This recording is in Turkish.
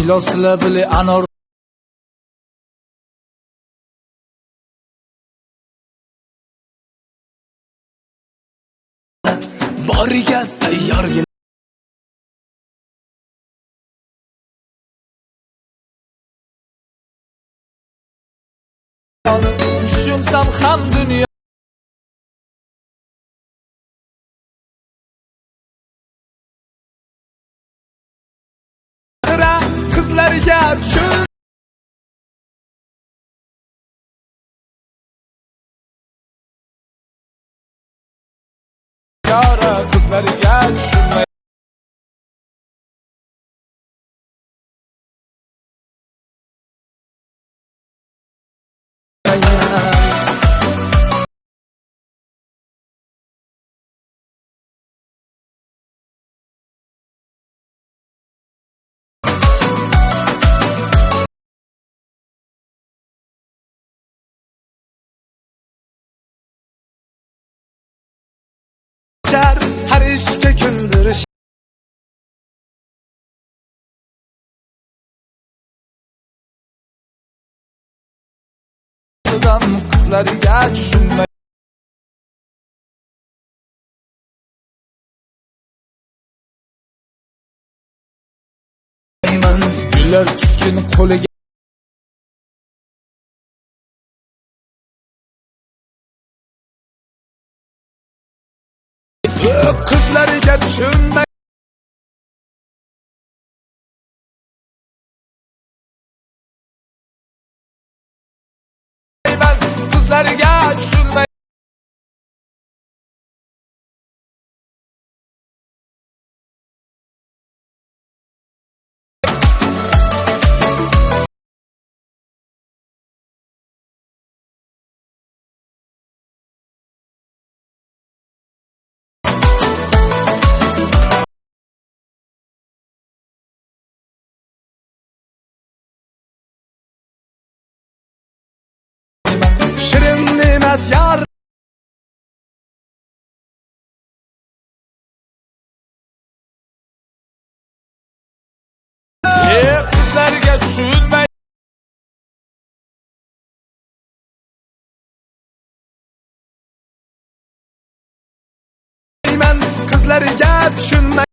Kilosli bili anor boriga tayyorgina Tushunsam ham dunyo qizlarga tushun Yara qizlariga tushunmay char har ishga ko'ndirish Qizdan qizlariga tushunmay Gullar tuskin qo'liga qizlariga tushunmay qizlariga tushunmay shirin qizlariga tushunmay